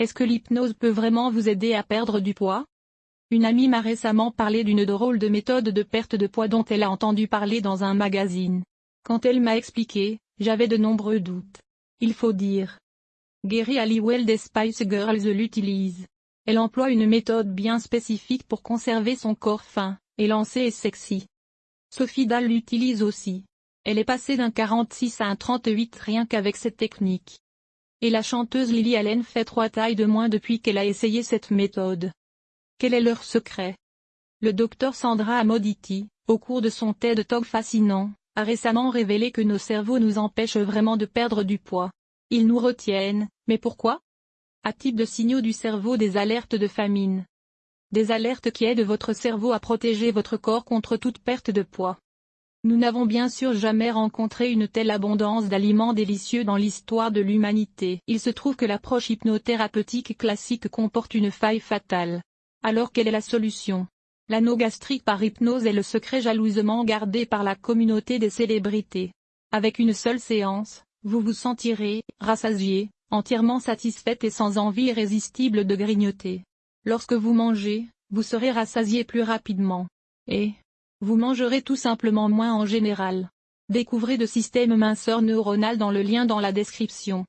Est-ce que l'hypnose peut vraiment vous aider à perdre du poids? Une amie m'a récemment parlé d'une drôle de méthode de perte de poids dont elle a entendu parler dans un magazine. Quand elle m'a expliqué, j'avais de nombreux doutes. Il faut dire. Gary Halliwell des Spice Girls l'utilise. Elle emploie une méthode bien spécifique pour conserver son corps fin, élancé et sexy. Sophie Dahl l'utilise aussi. Elle est passée d'un 46 à un 38 rien qu'avec cette technique. Et la chanteuse Lily Allen fait trois tailles de moins depuis qu'elle a essayé cette méthode. Quel est leur secret? Le docteur Sandra Amoditi, au cours de son TED Talk fascinant, a récemment révélé que nos cerveaux nous empêchent vraiment de perdre du poids. Ils nous retiennent, mais pourquoi? À type de signaux du cerveau des alertes de famine. Des alertes qui aident votre cerveau à protéger votre corps contre toute perte de poids. Nous n'avons bien sûr jamais rencontré une telle abondance d'aliments délicieux dans l'histoire de l'humanité. Il se trouve que l'approche hypnothérapeutique classique comporte une faille fatale. Alors quelle est la solution? L'anneau gastrique par hypnose est le secret jalousement gardé par la communauté des célébrités. Avec une seule séance, vous vous sentirez, rassasié, entièrement satisfaite et sans envie irrésistible de grignoter. Lorsque vous mangez, vous serez rassasié plus rapidement. Et, vous mangerez tout simplement moins en général. Découvrez de système minceur neuronal dans le lien dans la description.